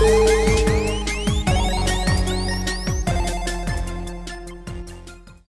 Bye.